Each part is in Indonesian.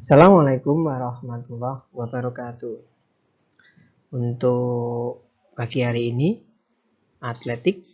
Assalamualaikum warahmatullahi wabarakatuh. Untuk pagi hari ini, atletik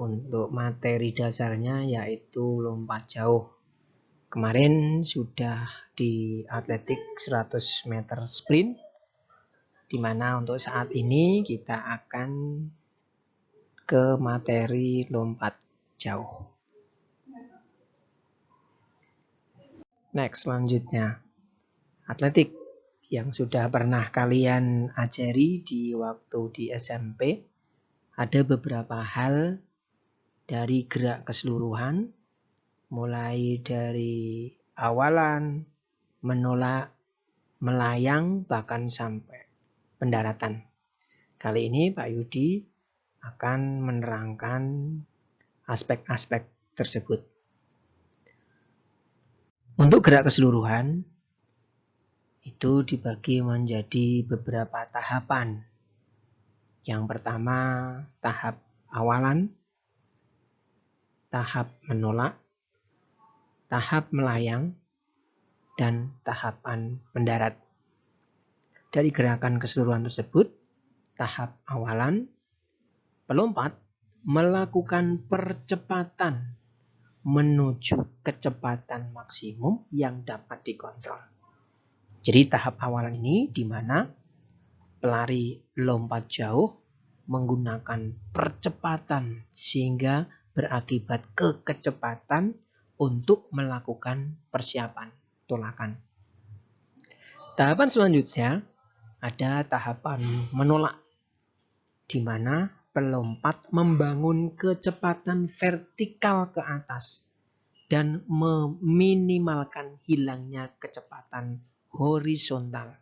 untuk materi dasarnya yaitu lompat jauh. Kemarin sudah di atletik 100 meter sprint, di mana untuk saat ini kita akan ke materi lompat jauh. Next, selanjutnya. Atletik yang sudah pernah kalian ajari di waktu di SMP. Ada beberapa hal dari gerak keseluruhan. Mulai dari awalan, menolak, melayang, bahkan sampai pendaratan. Kali ini Pak Yudi akan menerangkan aspek-aspek tersebut. Untuk gerak keseluruhan itu dibagi menjadi beberapa tahapan. Yang pertama tahap awalan, tahap menolak, tahap melayang, dan tahapan mendarat. Dari gerakan keseluruhan tersebut, tahap awalan, pelompat melakukan percepatan menuju kecepatan maksimum yang dapat dikontrol. Jadi tahap awalan ini di mana pelari lompat jauh menggunakan percepatan sehingga berakibat ke kecepatan untuk melakukan persiapan tolakan. Tahapan selanjutnya ada tahapan menolak di mana pelompat membangun kecepatan vertikal ke atas dan meminimalkan hilangnya kecepatan horizontal.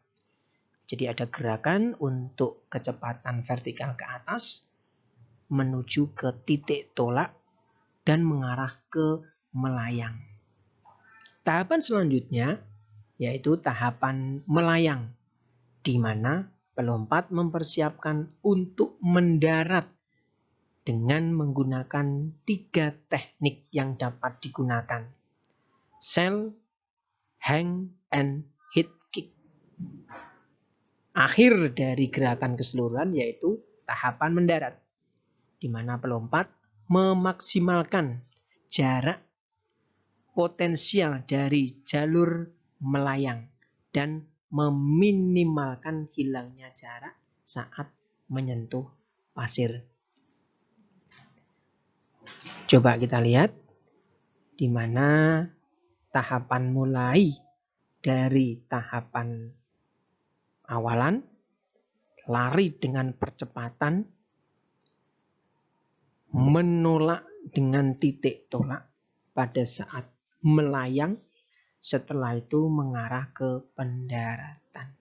Jadi ada gerakan untuk kecepatan vertikal ke atas menuju ke titik tolak dan mengarah ke melayang. Tahapan selanjutnya yaitu tahapan melayang di mana pelompat mempersiapkan untuk mendarat dengan menggunakan tiga teknik yang dapat digunakan. Sell, hang, and hit kick. Akhir dari gerakan keseluruhan yaitu tahapan mendarat, di mana pelompat memaksimalkan jarak potensial dari jalur melayang dan meminimalkan hilangnya jarak saat menyentuh pasir. Coba kita lihat di mana tahapan mulai dari tahapan awalan lari dengan percepatan menolak dengan titik tolak pada saat melayang setelah itu mengarah ke pendaratan.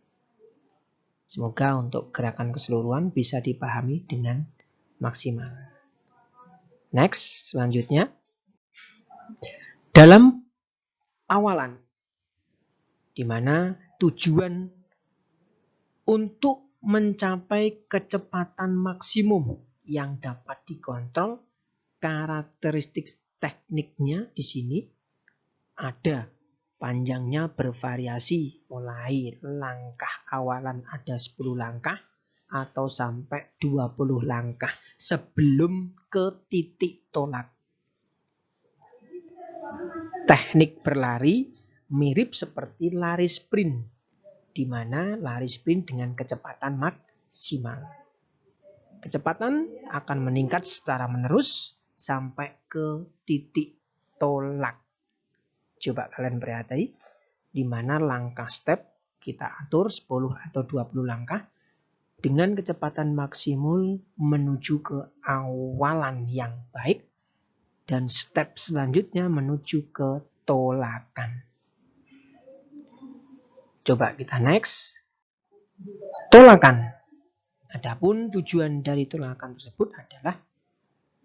Semoga untuk gerakan keseluruhan bisa dipahami dengan maksimal. Next, selanjutnya. Dalam awalan, di mana tujuan untuk mencapai kecepatan maksimum yang dapat dikontrol, karakteristik tekniknya di sini ada Panjangnya bervariasi, mulai langkah awalan ada 10 langkah atau sampai 20 langkah sebelum ke titik tolak. Teknik berlari mirip seperti lari sprint, di mana lari sprint dengan kecepatan maksimal. Kecepatan akan meningkat secara menerus sampai ke titik tolak. Coba kalian perhati di mana langkah step kita atur 10 atau 20 langkah dengan kecepatan maksimum menuju ke awalan yang baik dan step selanjutnya menuju ke tolakan. Coba kita next. Tolakan. Adapun tujuan dari tolakan tersebut adalah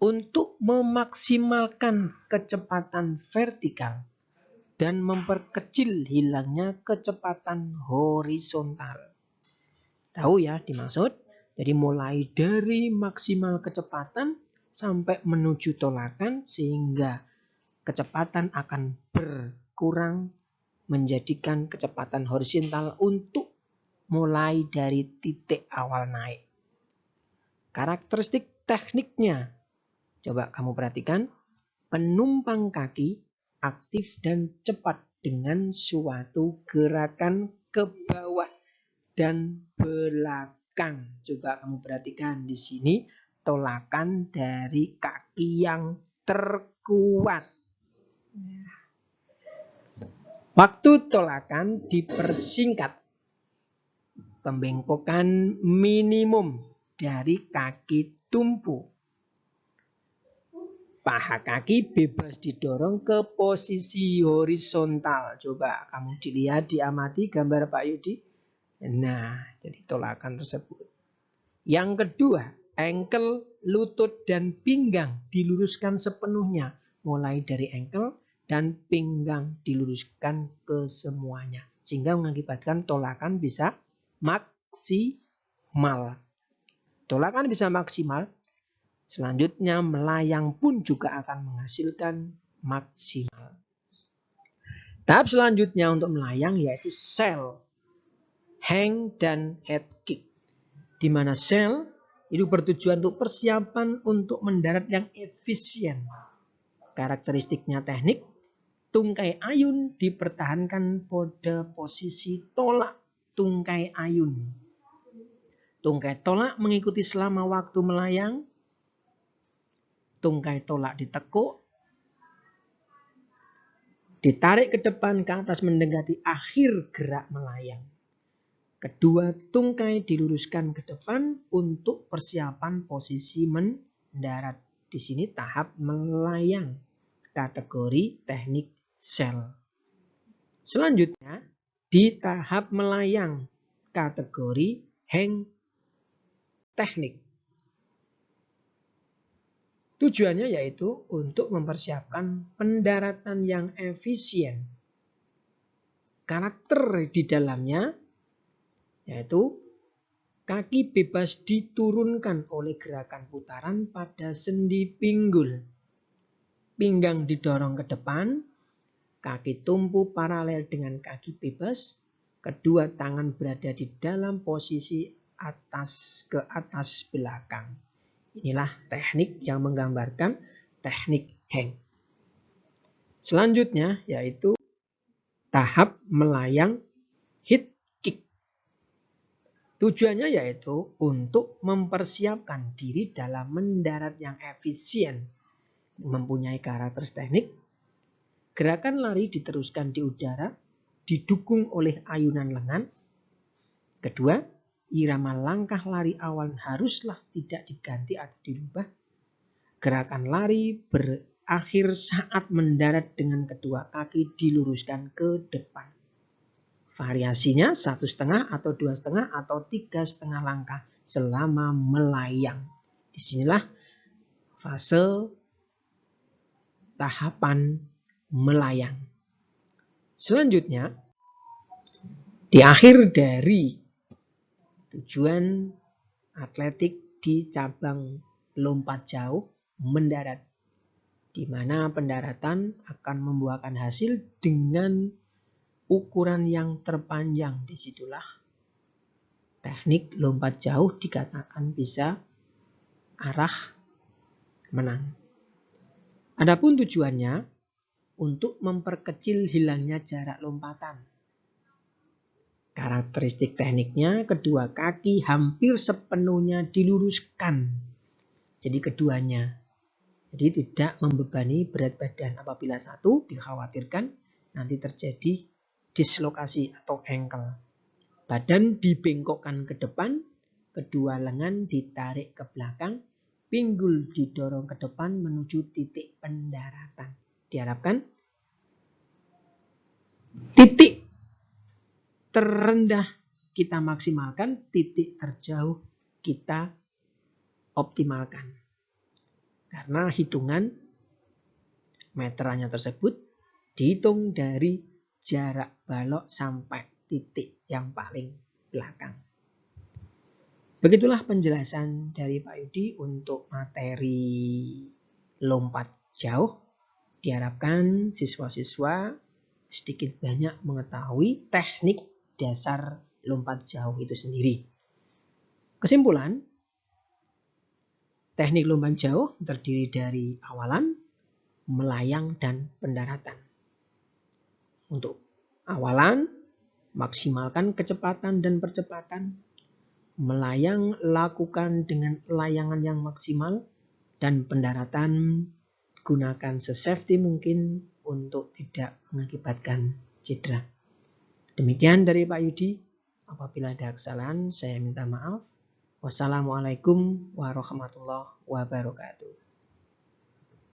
untuk memaksimalkan kecepatan vertikal dan memperkecil hilangnya kecepatan horizontal. Tahu ya dimaksud? Jadi mulai dari maksimal kecepatan sampai menuju tolakan sehingga kecepatan akan berkurang menjadikan kecepatan horizontal untuk mulai dari titik awal naik. Karakteristik tekniknya. Coba kamu perhatikan. Penumpang kaki aktif dan cepat dengan suatu gerakan ke bawah dan belakang. Coba kamu perhatikan di sini tolakan dari kaki yang terkuat. Waktu tolakan dipersingkat. Pembengkokan minimum dari kaki tumpu. Paha kaki bebas didorong ke posisi horizontal. Coba kamu dilihat, diamati gambar Pak Yudi. Nah, jadi tolakan tersebut. Yang kedua, ankle, lutut, dan pinggang diluruskan sepenuhnya. Mulai dari ankle dan pinggang diluruskan ke semuanya. Sehingga mengakibatkan tolakan bisa maksimal. Tolakan bisa maksimal. Selanjutnya melayang pun juga akan menghasilkan maksimal. Tahap selanjutnya untuk melayang yaitu sell, hang, dan head kick. Di mana sell itu bertujuan untuk persiapan untuk mendarat yang efisien. Karakteristiknya teknik, tungkai ayun dipertahankan pada posisi tolak tungkai ayun. Tungkai tolak mengikuti selama waktu melayang. Tungkai tolak ditekuk. Ditarik ke depan ke atas mendekati akhir gerak melayang. Kedua tungkai diluruskan ke depan untuk persiapan posisi mendarat. Di sini tahap melayang. Kategori teknik sel. Selanjutnya di tahap melayang. Kategori hang teknik. Tujuannya yaitu untuk mempersiapkan pendaratan yang efisien. Karakter di dalamnya yaitu kaki bebas diturunkan oleh gerakan putaran pada sendi pinggul. Pinggang didorong ke depan, kaki tumpu paralel dengan kaki bebas, kedua tangan berada di dalam posisi atas ke atas belakang. Inilah teknik yang menggambarkan teknik hang. Selanjutnya yaitu tahap melayang hit Tujuannya yaitu untuk mempersiapkan diri dalam mendarat yang efisien, mempunyai karakter teknik. Gerakan lari diteruskan di udara, didukung oleh ayunan lengan. Kedua, irama langkah lari awal haruslah tidak diganti atau dirubah. Gerakan lari berakhir saat mendarat dengan kedua kaki diluruskan ke depan. Variasinya satu setengah atau dua setengah atau tiga setengah langkah selama melayang. Di sinilah fase tahapan melayang. Selanjutnya, di akhir dari tujuan atletik di cabang lompat jauh mendarat, di mana pendaratan akan membuahkan hasil dengan ukuran yang terpanjang di situlah teknik lompat jauh dikatakan bisa arah menang. Adapun tujuannya untuk memperkecil hilangnya jarak lompatan. Karakteristik tekniknya kedua kaki hampir sepenuhnya diluruskan. Jadi keduanya. Jadi tidak membebani berat badan apabila satu dikhawatirkan nanti terjadi dislokasi atau ankle. Badan dibengkokkan ke depan, kedua lengan ditarik ke belakang, pinggul didorong ke depan menuju titik pendaratan. Diharapkan titik terendah kita maksimalkan, titik terjauh kita optimalkan. Karena hitungan meterannya tersebut dihitung dari jarak balok sampai titik yang paling belakang. Begitulah penjelasan dari Pak Yudi untuk materi lompat jauh. Diharapkan siswa-siswa sedikit banyak mengetahui teknik dasar lompat jauh itu sendiri. Kesimpulan, teknik lompat jauh terdiri dari awalan, melayang, dan pendaratan. Untuk awalan, maksimalkan kecepatan dan percepatan. Melayang, lakukan dengan layangan yang maksimal. Dan pendaratan, gunakan sesafety mungkin untuk tidak mengakibatkan cedera. Demikian dari Pak Yudi. Apabila ada kesalahan, saya minta maaf. Wassalamualaikum warahmatullahi wabarakatuh.